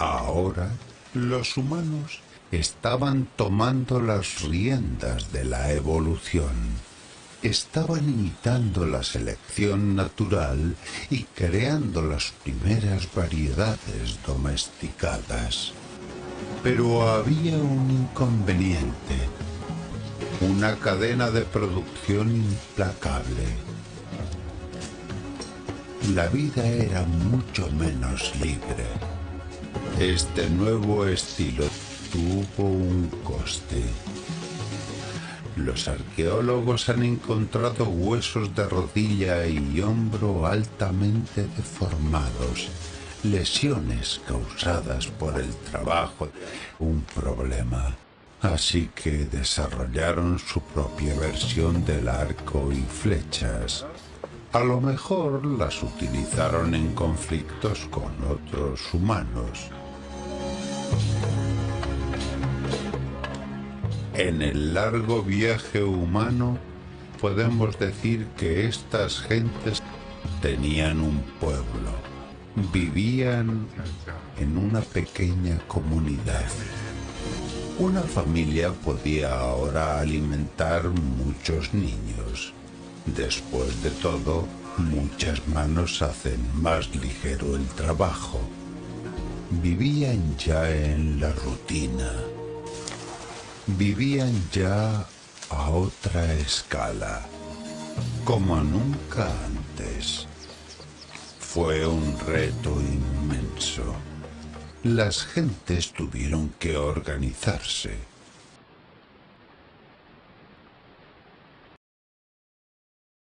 Ahora, los humanos estaban tomando las riendas de la evolución. Estaban imitando la selección natural y creando las primeras variedades domesticadas. Pero había un inconveniente, una cadena de producción implacable. La vida era mucho menos libre. Este nuevo estilo tuvo un coste. Los arqueólogos han encontrado huesos de rodilla y hombro altamente deformados, lesiones causadas por el trabajo, un problema. Así que desarrollaron su propia versión del arco y flechas. A lo mejor las utilizaron en conflictos con otros humanos. En el largo viaje humano podemos decir que estas gentes tenían un pueblo, vivían en una pequeña comunidad. Una familia podía ahora alimentar muchos niños. Después de todo, muchas manos hacen más ligero el trabajo. Vivían ya en la rutina vivían ya a otra escala, como nunca antes. Fue un reto inmenso. Las gentes tuvieron que organizarse